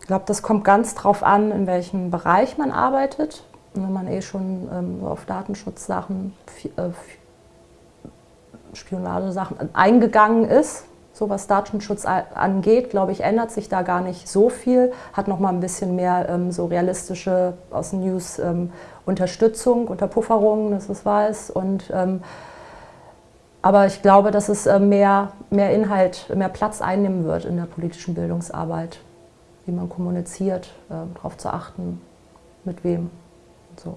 Ich glaube, das kommt ganz drauf an, in welchem Bereich man arbeitet. Wenn man eh schon ähm, auf Datenschutzsachen, äh, Spionagesachen eingegangen ist, so was Datenschutz angeht, glaube ich, ändert sich da gar nicht so viel. Hat noch mal ein bisschen mehr ähm, so realistische aus den News ähm, Unterstützung, Unterpufferung, dass es weiß. Und, ähm, aber ich glaube, dass es äh, mehr, mehr Inhalt, mehr Platz einnehmen wird in der politischen Bildungsarbeit, wie man kommuniziert, äh, darauf zu achten, mit wem so.